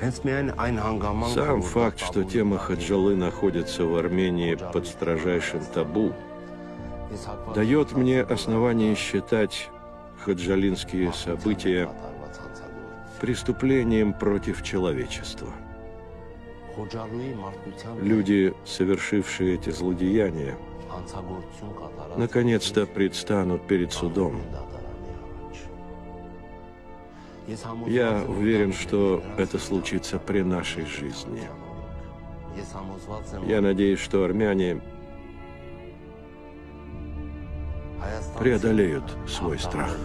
Сам факт, что тема Хаджалы находится в Армении под строжайшим табу, дает мне основание считать хаджалинские события преступлением против человечества. Люди, совершившие эти злодеяния, наконец-то предстанут перед судом. Я уверен, что это случится при нашей жизни. Я надеюсь, что армяне преодолеют свой страх.